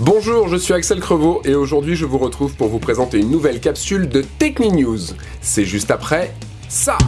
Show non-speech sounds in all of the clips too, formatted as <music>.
Bonjour, je suis Axel Crevaux et aujourd'hui je vous retrouve pour vous présenter une nouvelle capsule de News. C'est juste après ça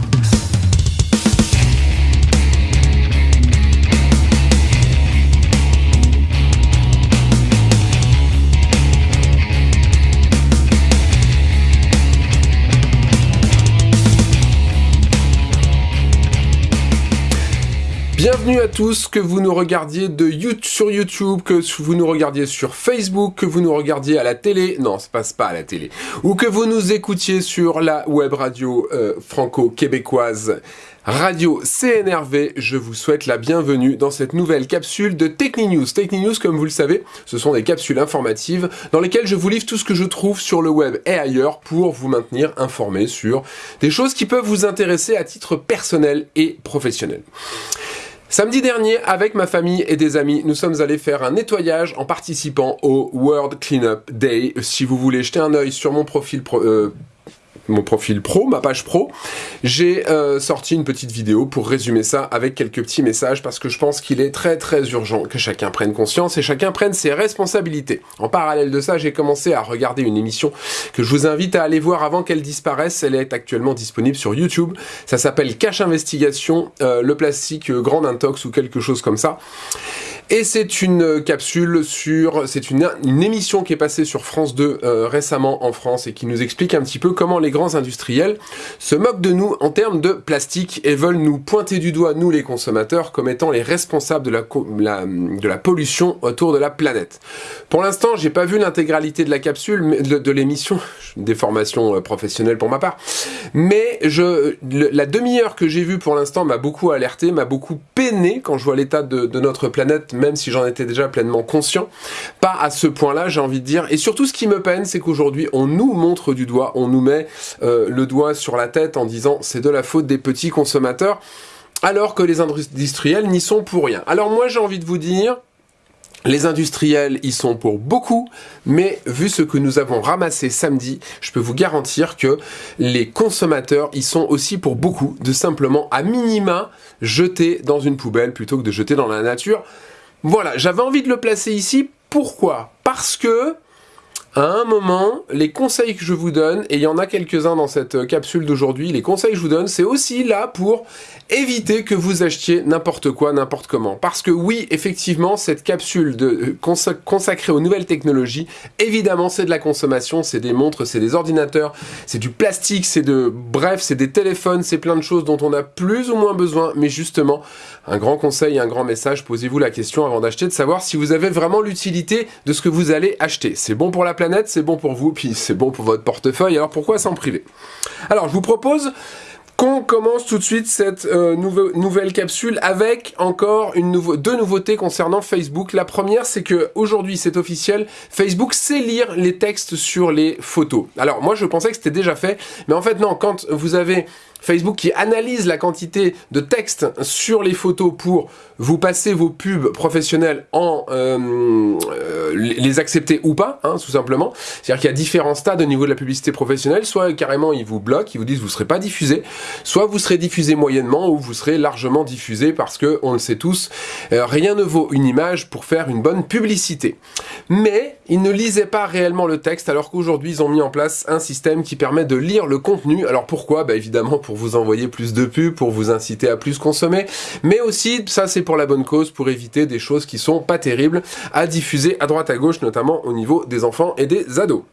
Bienvenue à tous, que vous nous regardiez de YouTube, sur YouTube, que vous nous regardiez sur Facebook, que vous nous regardiez à la télé, non, ça passe pas à la télé, ou que vous nous écoutiez sur la web radio euh, franco-québécoise Radio CNRV, je vous souhaite la bienvenue dans cette nouvelle capsule de TechniNews. TechniNews, comme vous le savez, ce sont des capsules informatives dans lesquelles je vous livre tout ce que je trouve sur le web et ailleurs pour vous maintenir informé sur des choses qui peuvent vous intéresser à titre personnel et professionnel. Samedi dernier, avec ma famille et des amis, nous sommes allés faire un nettoyage en participant au World Cleanup Day. Si vous voulez jeter un œil sur mon profil pro, euh, mon profil pro, ma page pro, j'ai euh, sorti une petite vidéo pour résumer ça avec quelques petits messages parce que je pense qu'il est très très urgent que chacun prenne conscience et chacun prenne ses responsabilités. En parallèle de ça, j'ai commencé à regarder une émission que je vous invite à aller voir avant qu'elle disparaisse. Elle est actuellement disponible sur YouTube. Ça s'appelle Cache Investigation, euh, le plastique euh, Grand Intox ou quelque chose comme ça. Et c'est une capsule sur... C'est une, émission qui est passée sur France 2 euh, récemment en France et qui nous explique un petit peu comment les grands industriels se moquent de nous en termes de plastique et veulent nous pointer du doigt, nous les consommateurs, comme étant les responsables de la, de la pollution autour de la planète. Pour l'instant, j'ai pas vu l'intégralité de la capsule, de, de l'émission, <laughs> des formations euh, professionnelles pour ma part, mais je, la demi-heure que j'ai vue pour l'instant m'a beaucoup alerté, m'a beaucoup peiné quand je vois l'état de notre planète même si j'en étais déjà pleinement conscient. Pas à ce point-là, j'ai envie de dire. Et surtout, ce qui me peine, c'est qu'aujourd'hui, on nous montre du doigt, on nous met euh, le doigt sur la tête en disant c'est de la faute des petits consommateurs, alors que les industriels n'y sont pour rien. Alors moi, j'ai envie de vous dire, les industriels y sont pour beaucoup, mais vu ce que nous avons ramassé samedi, je peux vous garantir que les consommateurs y sont aussi pour beaucoup, de simplement à minima jeter dans une poubelle plutôt que de jeter dans la nature. Voilà, j'avais envie de le placer ici. Pourquoi? Parce que à un moment, les conseils que je vous donne, et il y en a quelques-uns dans cette capsule d'aujourd'hui, les conseils que je vous donne, c'est aussi là pour éviter que vous achetiez n'importe quoi, n'importe comment. Parce que oui, effectivement, cette capsule euh, consacrée aux nouvelles technologies, évidemment, c'est de la consommation, c'est des montres, c'est des ordinateurs, c'est du plastique, c'est de... Bref, c'est des téléphones, c'est plein de choses dont on a plus ou moins besoin, mais justement, un grand conseil, un grand message, posez-vous la question avant d'acheter, de savoir si vous avez vraiment l'utilité de ce que vous allez acheter. C'est bon pour la c'est bon pour vous, puis c'est bon pour votre portefeuille, alors pourquoi s'en priver? Alors, je vous propose qu'on commence tout de suite cette euh, nouvelle capsule avec encore une deux nouveautés concernant Facebook. La première, c'est que aujourd'hui, c'est officiel, Facebook sait lire les textes sur les photos. Alors moi, je pensais que c'était déjà fait, mais en fait non, quand vous avez Facebook qui analyse la quantité de texte sur les photos pour vous passer vos pubs professionnels en euh, euh, les accepter ou pas, hein, tout simplement. C'est-à-dire qu'il y a différents stades au niveau de la publicité professionnelle. Soit carrément ils vous bloquent, ils vous disent vous serez pas diffusé, soit vous serez diffusé moyennement ou vous serez largement diffusé parce que on le sait tous, euh, rien ne vaut une image pour faire une bonne publicité. Mais ils ne lisaient pas réellement le texte alors qu'aujourd'hui ils ont mis en place un système qui permet de lire le contenu. Alors pourquoi? Bah évidemment vous envoyer plus de pubs, pour vous inciter à plus consommer, mais aussi, ça c'est pour la bonne cause, pour éviter des choses qui sont pas terribles à diffuser à droite à gauche, notamment au niveau des enfants et des ados.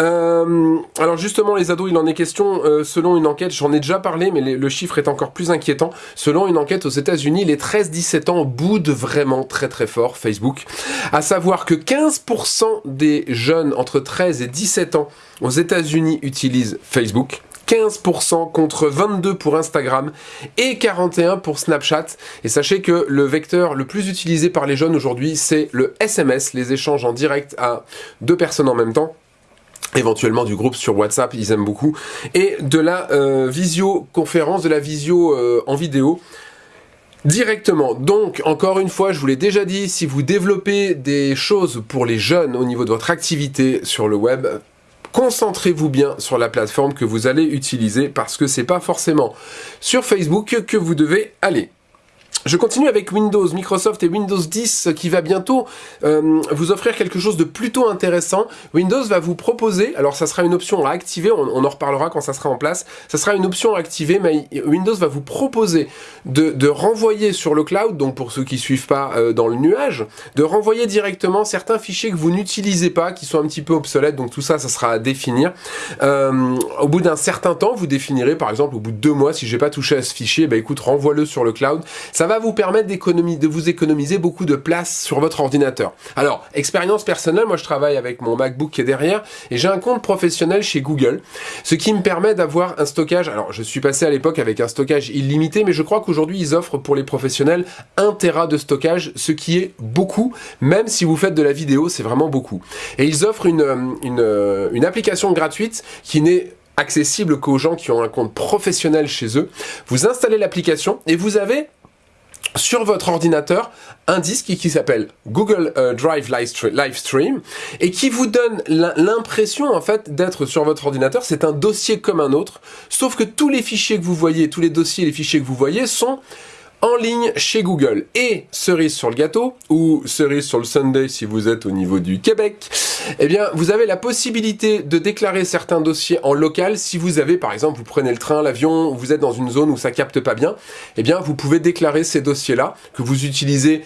Euh, alors justement, les ados, il en est question euh, selon une enquête, j'en ai déjà parlé, mais le chiffre est encore plus inquiétant. Selon une enquête aux États-Unis, les 13-17 ans boudent vraiment très très fort Facebook. À savoir que 15% des jeunes entre 13 et 17 ans aux États-Unis utilisent Facebook. 15% contre 22 pour Instagram et 41 pour Snapchat. Et sachez que le vecteur le plus utilisé par les jeunes aujourd'hui, c'est le SMS, les échanges en direct à deux personnes en même temps éventuellement du groupe sur WhatsApp, ils aiment beaucoup, et de la euh, visioconférence, de la visio euh, en vidéo, directement. Donc, encore une fois, je vous l'ai déjà dit, si vous développez des choses pour les jeunes au niveau de votre activité sur le web, concentrez-vous bien sur la plateforme que vous allez utiliser parce que c'est pas forcément sur Facebook que vous devez aller. Je continue avec Windows, Microsoft et Windows 10 qui va bientôt euh, vous offrir quelque chose de plutôt intéressant. Windows va vous proposer, alors ça sera une option à activer, on, en reparlera quand ça sera en place, ça sera une option à activer, mais Windows va vous proposer de, renvoyer sur le cloud, donc pour ceux qui suivent pas euh, dans le nuage, de renvoyer directement certains fichiers que vous n'utilisez pas, qui sont un petit peu obsolètes, donc tout ça, ça sera à définir. Euh, au bout d'un certain temps, vous définirez, par exemple, au bout de deux mois, si j'ai pas touché à ce fichier, bah écoute, renvoie-le sur le cloud. Ça va vous permettre de vous économiser beaucoup de place sur votre ordinateur. Alors, expérience personnelle, moi je travaille avec mon MacBook qui est derrière et j'ai un compte professionnel chez Google, ce qui me permet d'avoir un stockage. Alors, je suis passé à l'époque avec un stockage illimité, mais je crois qu'aujourd'hui ils offrent pour les professionnels 1 Tera de stockage, ce qui est beaucoup, même si vous faites de la vidéo, c'est vraiment beaucoup. Et ils offrent une, une, une application gratuite qui n'est accessible qu'aux gens qui ont un compte professionnel chez eux. Vous installez l'application et vous avez sur votre ordinateur un disque qui s'appelle Google euh, Drive Livestream et qui vous donne l'impression en fait d'être sur votre ordinateur. C'est un dossier comme un autre, sauf que tous les fichiers que vous voyez, tous les dossiers, les fichiers que vous voyez sont en ligne chez Google. Et cerise sur le gâteau, ou cerise sur le Sunday si vous êtes au niveau du Québec, eh bien, vous avez la possibilité de déclarer certains dossiers en local. Si vous avez, par exemple, vous prenez le train, l'avion, vous êtes dans une zone où ça capte pas bien, eh bien, vous pouvez déclarer ces dossiers-là que vous utilisez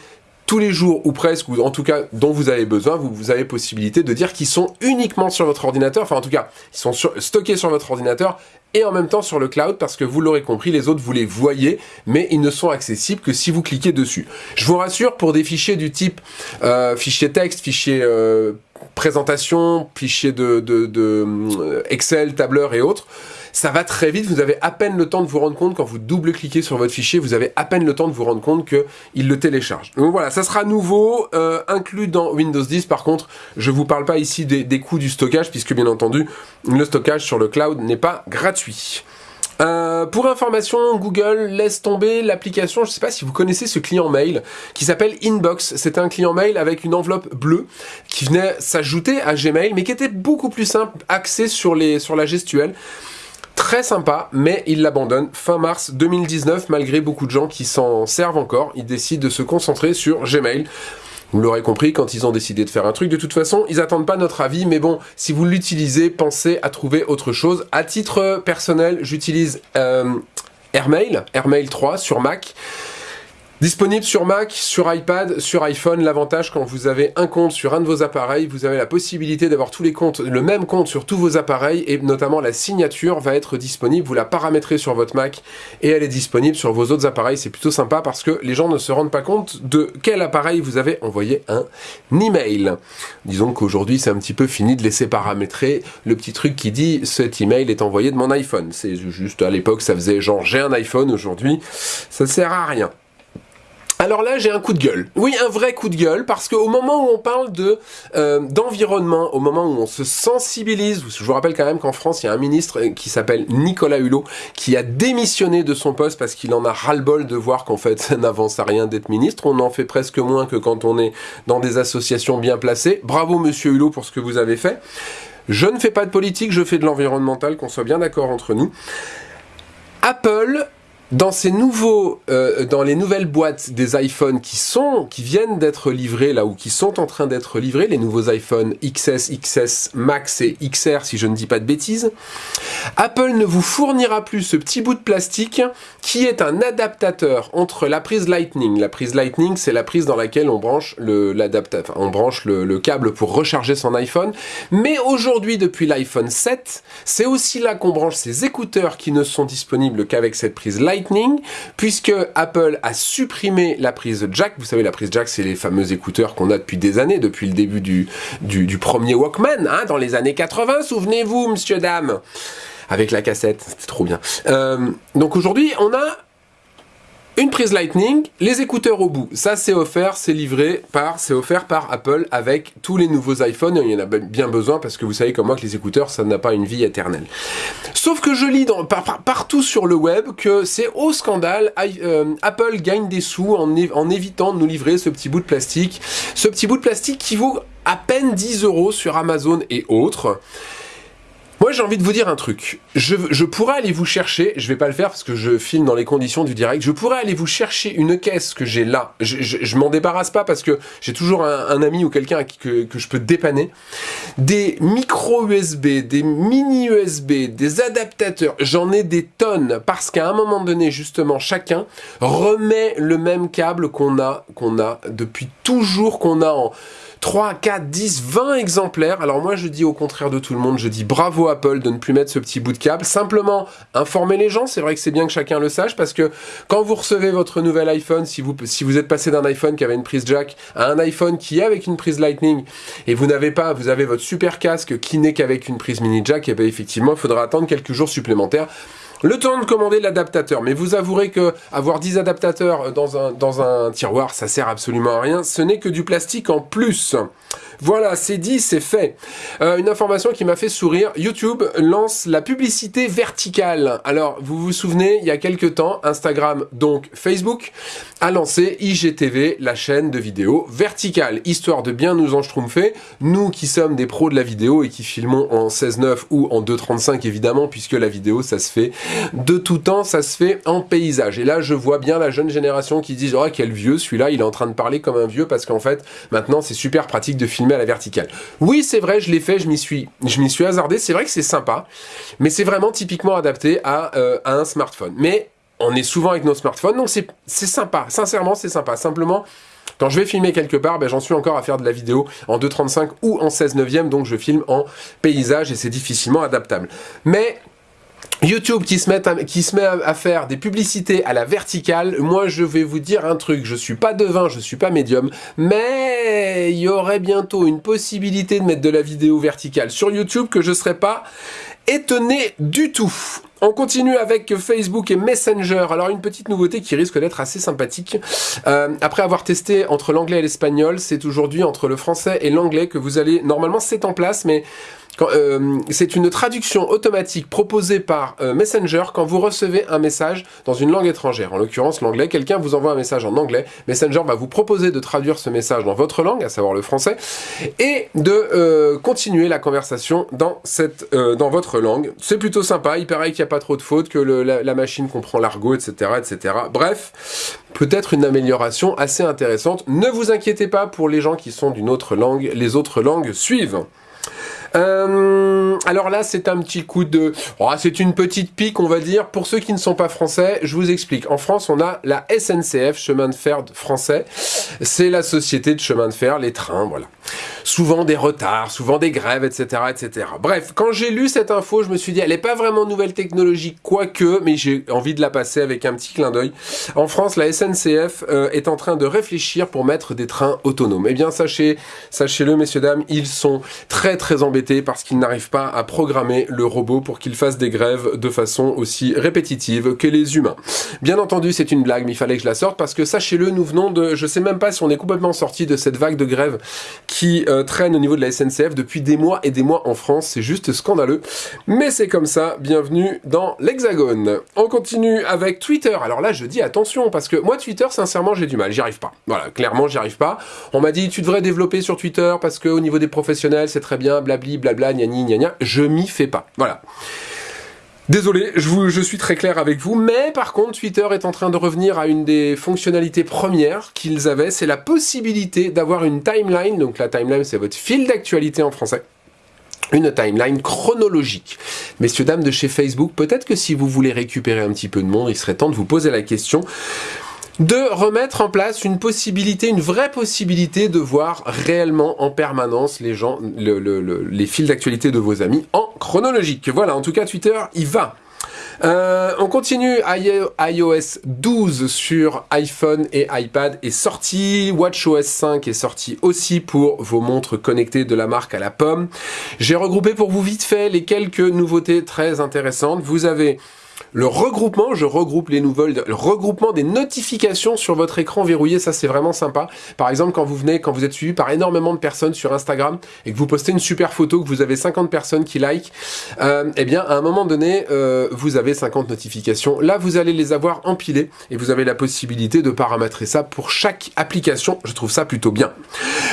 tous les jours ou presque, ou en tout cas dont vous avez besoin, vous, avez possibilité de dire qu'ils sont uniquement sur votre ordinateur, enfin en tout cas, ils sont stockés sur votre ordinateur et en même temps sur le cloud parce que vous l'aurez compris, les autres vous les voyez, mais ils ne sont accessibles que si vous cliquez dessus. Je vous rassure, pour des fichiers du type euh, fichier texte, fichier euh, présentation, fichier de, euh, Excel, tableur et autres, ça va très vite, vous avez à peine le temps de vous rendre compte, quand vous double-cliquez sur votre fichier, vous avez à peine le temps de vous rendre compte qu'il le télécharge. Donc voilà, ça sera nouveau, euh, inclus dans Windows 10. Par contre, je vous parle pas ici des, des coûts du stockage, puisque bien entendu, le stockage sur le cloud n'est pas gratuit. Euh, pour information, Google laisse tomber l'application, je ne sais pas si vous connaissez ce client mail, qui s'appelle Inbox. C'est un client mail avec une enveloppe bleue qui venait s'ajouter à Gmail, mais qui était beaucoup plus simple, axé sur, les, sur la gestuelle. Très sympa, mais il l'abandonne fin mars 2019, malgré beaucoup de gens qui s'en servent encore. Ils décident de se concentrer sur Gmail. Vous l'aurez compris, quand ils ont décidé de faire un truc, de toute façon, ils attendent pas notre avis, mais bon, si vous l'utilisez, pensez à trouver autre chose. À titre personnel, j'utilise euh, Airmail, Airmail 3 sur Mac. Disponible sur Mac, sur iPad, sur iPhone. L'avantage quand vous avez un compte sur un de vos appareils, vous avez la possibilité d'avoir tous les comptes, le même compte sur tous vos appareils et notamment la signature va être disponible. Vous la paramétrez sur votre Mac et elle est disponible sur vos autres appareils. C'est plutôt sympa parce que les gens ne se rendent pas compte de quel appareil vous avez envoyé un email. Disons qu'aujourd'hui c'est un petit peu fini de laisser paramétrer le petit truc qui dit cet email est envoyé de mon iPhone. C'est juste à l'époque ça faisait genre j'ai un iPhone aujourd'hui, ça sert à rien. Alors là, j'ai un coup de gueule. Oui, un vrai coup de gueule, parce qu'au moment où on parle de euh, d'environnement, au moment où on se sensibilise, je vous rappelle quand même qu'en France, il y a un ministre euh, qui s'appelle Nicolas Hulot, qui a démissionné de son poste parce qu'il en a ras-le-bol de voir qu'en fait, ça n'avance à rien d'être ministre. On en fait presque moins que quand on est dans des associations bien placées. Bravo, monsieur Hulot, pour ce que vous avez fait. Je ne fais pas de politique, je fais de l'environnemental, qu'on soit bien d'accord entre nous. Apple dans ces nouveaux, euh, dans les nouvelles boîtes des iPhones qui sont, qui viennent d'être livrés là ou qui sont en train d'être livrés, les nouveaux iPhone XS, XS Max et XR si je ne dis pas de bêtises, Apple ne vous fournira plus ce petit bout de plastique qui est un adaptateur entre la prise Lightning. La prise Lightning, c'est la prise dans laquelle on branche le l'adaptateur, on branche le, le câble pour recharger son iPhone. Mais aujourd'hui, depuis l'iPhone 7, c'est aussi là qu'on branche ses écouteurs qui ne sont disponibles qu'avec cette prise Lightning puisque Apple a supprimé la prise jack. Vous savez, la prise jack, c'est les fameux écouteurs qu'on a depuis des années, depuis le début du, premier Walkman, hein, dans les années 80, souvenez-vous, monsieur, dame avec la cassette, c'était trop bien. Euh, donc aujourd'hui, on a une prise Lightning, les écouteurs au bout. Ça, c'est offert, c'est livré par, c'est offert par Apple avec tous les nouveaux iPhones. Il y en a bien besoin parce que vous savez comme moi que les écouteurs, ça n'a pas une vie éternelle. Sauf que je lis dans, partout sur le web que c'est au scandale. Euh, Apple gagne des sous en, en évitant de nous livrer ce petit bout de plastique. Ce petit bout de plastique qui vaut à peine 10 euros sur Amazon et autres. Moi, j'ai envie de vous dire un truc. Je, je, pourrais aller vous chercher, je vais pas le faire parce que je filme dans les conditions du direct, je pourrais aller vous chercher une caisse que j'ai là. Je, je, je m'en débarrasse pas parce que j'ai toujours un, ami ou quelqu'un que, que je peux dépanner. Des micro USB, des mini USB, des adaptateurs, j'en ai des tonnes parce qu'à un moment donné, justement, chacun remet le même câble qu'on a, qu'on a depuis toujours, qu'on a en 3, 4, 10, 20 exemplaires. Alors moi je dis au contraire de tout le monde, je dis bravo Apple de ne plus mettre ce petit bout de câble. Simplement informer les gens, c'est vrai que c'est bien que chacun le sache parce que quand vous recevez votre nouvel iPhone, si vous, si vous êtes passé d'un iPhone qui avait une prise jack à un iPhone qui est avec une prise Lightning et vous n'avez pas, vous avez votre super casque qui n'est qu'avec une prise mini jack, et eh bien effectivement il faudra attendre quelques jours supplémentaires le temps de commander l'adaptateur. Mais vous avouerez que avoir 10 adaptateurs dans un, dans un tiroir, ça sert absolument à rien. Ce n'est que du plastique en plus. Voilà, c'est dit, c'est fait. Euh, une information qui m'a fait sourire, YouTube lance la publicité verticale. Alors, vous vous souvenez, il y a quelques temps, Instagram, donc Facebook, a lancé IGTV, la chaîne de vidéo verticale, histoire de bien nous enchtroumpfer, nous qui sommes des pros de la vidéo et qui filmons en 16.9 ou en 2.35 évidemment, puisque la vidéo, ça se fait de tout temps, ça se fait en paysage. Et là, je vois bien la jeune génération qui dit, oh, quel vieux, celui-là, il est en train de parler comme un vieux, parce qu'en fait, maintenant, c'est super pratique de filmer à la verticale. Oui, c'est vrai, je l'ai fait, je m'y suis, hasardé. C'est vrai que c'est sympa, mais c'est vraiment typiquement adapté à, euh, un smartphone. Mais on est souvent avec nos smartphones, donc c'est sympa. Sincèrement, c'est sympa. Simplement, quand je vais filmer quelque part, ben, j'en suis encore à faire de la vidéo en 2.35 ou en 16 neuvième, donc je filme en paysage et c'est difficilement adaptable. Mais YouTube qui se, met à, qui se met à, faire des publicités à la verticale, moi je vais vous dire un truc, je suis pas devin, je suis pas médium, mais il y aurait bientôt une possibilité de mettre de la vidéo verticale sur YouTube que je serais pas étonné du tout. On continue avec Facebook et Messenger. Alors une petite nouveauté qui risque d'être assez sympathique. Euh, après avoir testé entre l'anglais et l'espagnol, c'est aujourd'hui entre le français et l'anglais que vous allez... Normalement c'est en place, mais euh, c'est une traduction automatique proposée par euh, Messenger quand vous recevez un message dans une langue étrangère, en l'occurrence l'anglais. Quelqu'un vous envoie un message en anglais, Messenger va vous proposer de traduire ce message dans votre langue, à savoir le français, et de euh, continuer la conversation dans, cette, dans votre langue. C'est plutôt sympa, il paraît qu'il n'y a pas trop de fautes, que la, la, machine comprend l'argot, etc., etc. Bref, peut-être une amélioration assez intéressante. Ne vous inquiétez pas pour les gens qui sont d'une autre langue, les autres langues suivent. Euh, alors là, c'est un petit coup de... Oh, c'est une petite pique, on va dire. Pour ceux qui ne sont pas français, je vous explique. En France, on a la SNCF, chemin de fer français. C'est la société de chemin de fer, les trains, voilà. Souvent des retards, souvent des grèves, etc. etc. Bref, quand j'ai lu cette info, je me suis dit, elle n'est pas vraiment nouvelle technologie, quoique, mais j'ai envie de la passer avec un petit clin d'œil. En France, la SNCF euh, est en train de réfléchir pour mettre des trains autonomes. Eh bien, sachez, sachez-le, messieurs, dames, ils sont très très embêtés parce qu'ils n'arrivent pas à programmer le robot pour qu'il fasse des grèves de façon aussi répétitive que les humains. Bien entendu, c'est une blague, mais il fallait que je la sorte parce que sachez-le, nous venons de... Je sais même pas si on est complètement sorti de cette vague de grève qui euh, traîne au niveau de la SNCF depuis des mois et des mois en France. C'est juste scandaleux. Mais c'est comme ça. Bienvenue dans l'Hexagone. On continue avec Twitter. Alors là, je dis attention parce que moi, Twitter, sincèrement, j'ai du mal. J'y arrive pas. Voilà, clairement, j'y arrive pas. On m'a dit, tu devrais développer sur Twitter parce que au niveau des professionnels, c'est très bien, blabli blabla, gnani, gna je m'y fais pas. Voilà. Désolé, je, suis très clair avec vous, mais par contre, Twitter est en train de revenir à une des fonctionnalités premières qu'ils avaient, c'est la possibilité d'avoir une timeline, donc la timeline c'est votre fil d'actualité en français, une timeline chronologique. Messieurs, dames de chez Facebook, peut-être que si vous voulez récupérer un petit peu de monde, il serait temps de vous poser la question de remettre en place une possibilité, une vraie possibilité de voir réellement en permanence les gens, les fils d'actualité de vos amis en chronologique. Voilà, en tout cas Twitter, il va. Euh, on continue, iOS 12 sur iPhone et iPad est sorti, WatchOS 5 est sorti aussi pour vos montres connectées de la marque à la pomme. J'ai regroupé pour vous vite fait les quelques nouveautés très intéressantes. Vous avez le regroupement, je regroupe les nouvelles, le regroupement des notifications sur votre écran verrouillé, ça c'est vraiment sympa. Par exemple, quand vous venez, quand vous êtes suivi par énormément de personnes sur Instagram et que vous postez une super photo, que vous avez 50 personnes qui like, euh, eh bien à un moment donné, euh, vous avez 50 notifications. Là, vous allez les avoir empilées et vous avez la possibilité de paramétrer ça pour chaque application. Je trouve ça plutôt bien.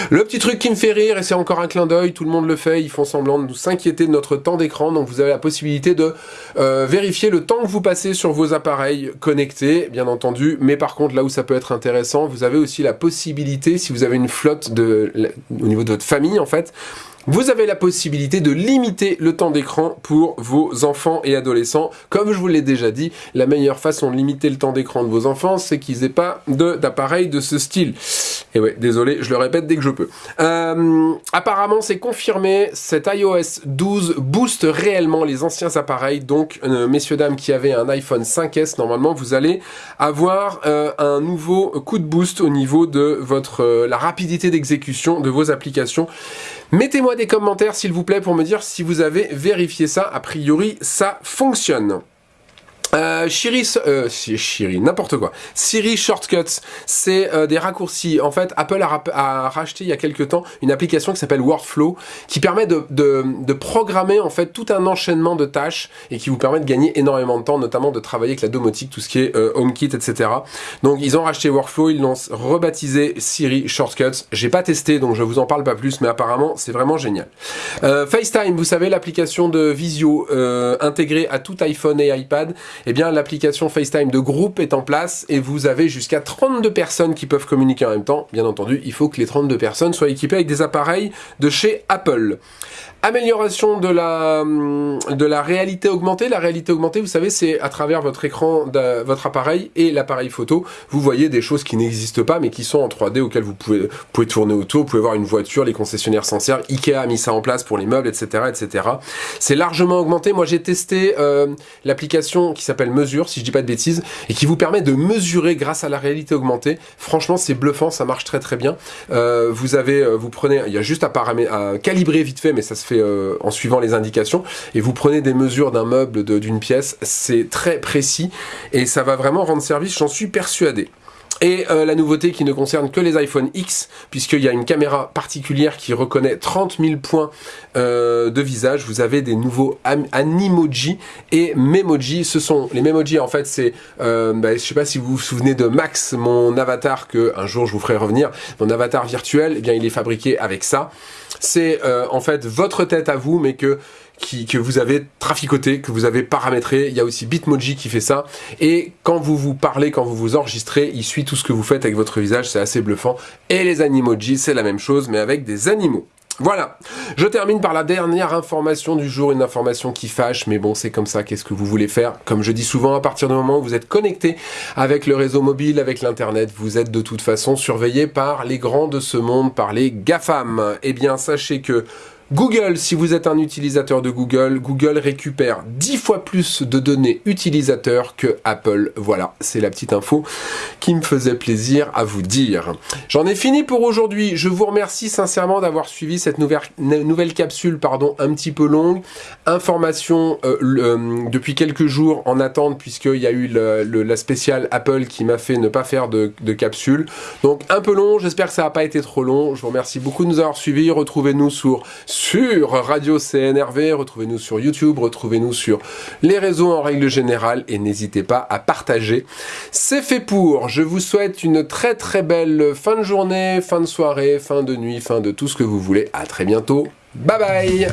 Le petit truc qui me fait rire, et c'est encore un clin d'œil, tout le monde le fait, ils font semblant de nous s'inquiéter de notre temps d'écran, donc vous avez la possibilité de euh, vérifier le temps que vous passez sur vos appareils connectés, bien entendu, mais par contre, là où ça peut être intéressant, vous avez aussi la possibilité, si vous avez une flotte de, au niveau de votre famille, en fait, vous avez la possibilité de limiter le temps d'écran pour vos enfants et adolescents. Comme je vous l'ai déjà dit, la meilleure façon de limiter le temps d'écran de vos enfants, c'est qu'ils n'aient pas d'appareil de, ce style. Et ouais, désolé, je le répète dès que je peux. Euh, apparemment, c'est confirmé, cet iOS 12 booste réellement les anciens appareils. Donc, euh, messieurs, dames qui avaient un iPhone 5S, normalement, vous allez avoir euh, un nouveau coup de boost au niveau de votre la rapidité d'exécution de vos applications. Mettez-moi des commentaires s'il vous plaît pour me dire si vous avez vérifié ça. A priori, ça fonctionne. Euh, euh, n'importe quoi. Siri Shortcuts, c'est euh, des raccourcis. En fait, Apple a, racheté il y a quelques temps une application qui s'appelle Workflow, qui permet de, de, programmer en fait tout un enchaînement de tâches et qui vous permet de gagner énormément de temps, notamment de travailler avec la domotique, tout ce qui est euh, HomeKit, etc. Donc ils ont racheté Workflow, ils l'ont rebaptisé Siri Shortcuts. J'ai pas testé, donc je vous en parle pas plus, mais apparemment c'est vraiment génial. FaceTime, vous savez l'application de visio intégrée à tout iPhone et iPad eh bien l'application FaceTime de groupe est en place et vous avez jusqu'à 32 personnes qui peuvent communiquer en même temps. Bien entendu, il faut que les 32 personnes soient équipées avec des appareils de chez Apple. Amélioration de la, hum, de la réalité augmentée. La réalité augmentée, vous savez, c'est à travers votre écran, votre appareil et l'appareil photo, vous voyez des choses qui n'existent pas, mais qui sont en 3D, auxquelles vous pouvez, pouvez tourner autour, vous pouvez voir une voiture, les concessionnaires s'en servent, Ikea a mis ça en place pour les meubles, etc. etc. C'est largement augmenté. Moi, j'ai testé euh, l'application qui s'appelle Mesure, si je dis pas de bêtises, et qui vous permet de mesurer grâce à la réalité augmentée. Franchement, c'est bluffant, ça marche très très bien. Euh, vous avez, euh, vous prenez, il y a juste à, à calibrer vite fait, mais ça se fait euh, en suivant les indications et vous prenez des mesures d'un meuble, d'une pièce, c'est très précis et ça va vraiment rendre service, j'en suis persuadé. Et euh, la nouveauté qui ne concerne que les iPhone X, puisqu'il y a une caméra particulière qui reconnaît 30 000 points euh, de visage. Vous avez des nouveaux Animoji et Memoji. Ce sont les Memoji, en fait, c'est, euh, bah, je sais pas si vous vous souvenez de Max, mon avatar que un jour je vous ferai revenir, mon avatar virtuel. Eh bien, il est fabriqué avec ça. C'est euh, en fait votre tête à vous, mais que que vous avez traficoté, que vous avez paramétré. Il y a aussi Bitmoji qui fait ça. Et quand vous vous parlez, quand vous vous enregistrez, il suit tout ce que vous faites avec votre visage. C'est assez bluffant. Et les Animoji, c'est la même chose, mais avec des animaux. Voilà, je termine par la dernière information du jour, une information qui fâche, mais bon, c'est comme ça, qu'est-ce que vous voulez faire? Comme je dis souvent, à partir du moment où vous êtes connecté avec le réseau mobile, avec l'Internet, vous êtes de toute façon surveillé par les grands de ce monde, par les GAFAM. Eh bien, sachez que Google, si vous êtes un utilisateur de Google, Google récupère 10 fois plus de données utilisateurs que Apple. Voilà, c'est la petite info qui me faisait plaisir à vous dire. J'en ai fini pour aujourd'hui. Je vous remercie sincèrement d'avoir suivi cette nouvelle, capsule pardon, un petit peu longue. Information euh, euh, depuis quelques jours en attente puisqu'il y a eu la spéciale Apple qui m'a fait ne pas faire de capsule. Donc un peu long, j'espère que ça n'a pas été trop long. Je vous remercie beaucoup de nous avoir suivis. Retrouvez-nous sur sur Radio CNRV, retrouvez-nous sur YouTube, retrouvez-nous sur les réseaux en règle générale et n'hésitez pas à partager. C'est fait pour, je vous souhaite une très très belle fin de journée, fin de soirée, fin de nuit, fin de tout ce que vous voulez. À très bientôt, bye bye